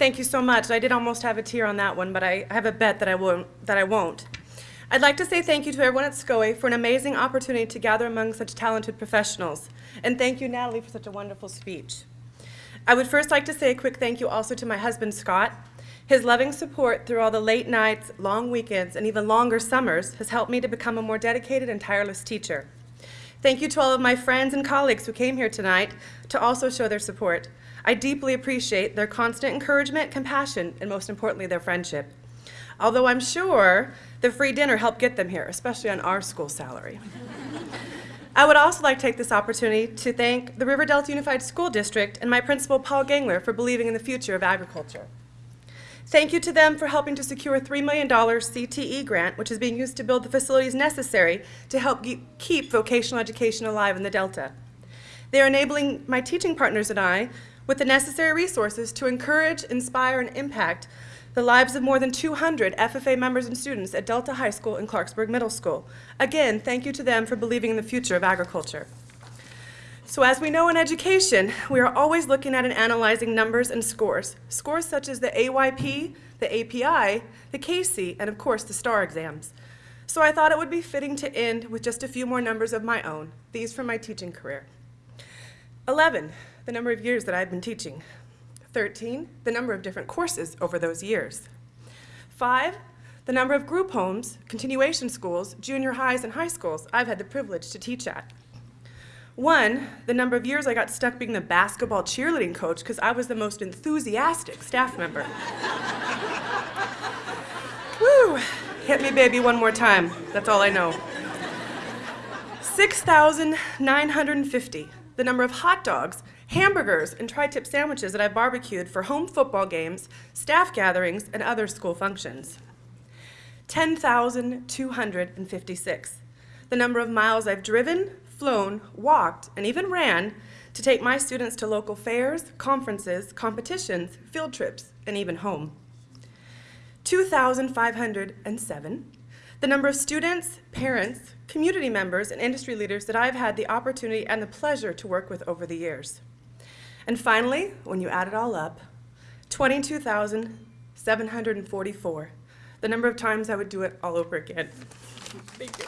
Thank you so much. I did almost have a tear on that one, but I have a bet that I won't. That I won't. I'd like to say thank you to everyone at SCOE for an amazing opportunity to gather among such talented professionals. And thank you, Natalie, for such a wonderful speech. I would first like to say a quick thank you also to my husband, Scott. His loving support through all the late nights, long weekends, and even longer summers has helped me to become a more dedicated and tireless teacher. Thank you to all of my friends and colleagues who came here tonight to also show their support. I deeply appreciate their constant encouragement, compassion, and most importantly, their friendship. Although I'm sure the free dinner helped get them here, especially on our school salary. I would also like to take this opportunity to thank the River Delta Unified School District and my principal, Paul Gangler, for believing in the future of agriculture. Thank you to them for helping to secure a $3 million CTE grant, which is being used to build the facilities necessary to help keep vocational education alive in the Delta. They are enabling my teaching partners and I with the necessary resources to encourage, inspire, and impact the lives of more than 200 FFA members and students at Delta High School and Clarksburg Middle School. Again, thank you to them for believing in the future of agriculture. So as we know in education, we are always looking at and analyzing numbers and scores. Scores such as the AYP, the API, the CAHSEE, and of course the STAR exams. So I thought it would be fitting to end with just a few more numbers of my own, these from my teaching career. 11, the number of years that I've been teaching. 13, the number of different courses over those years. 5, the number of group homes, continuation schools, junior highs, and high schools I've had the privilege to teach at. One, the number of years I got stuck being the basketball cheerleading coach because I was the most enthusiastic staff member. Woo! Hit me, baby, one more time. That's all I know. 6,950, the number of hot dogs, hamburgers, and tri tip sandwiches that I've barbecued for home football games, staff gatherings, and other school functions. 10,256, the number of miles I've driven, flown, walked, and even ran to take my students to local fairs, conferences, competitions, field trips, and even home. 2,507, the number of students, parents, community members, and industry leaders that I've had the opportunity and the pleasure to work with over the years. And finally, when you add it all up, 22,744, the number of times I would do it all over again. Thank you.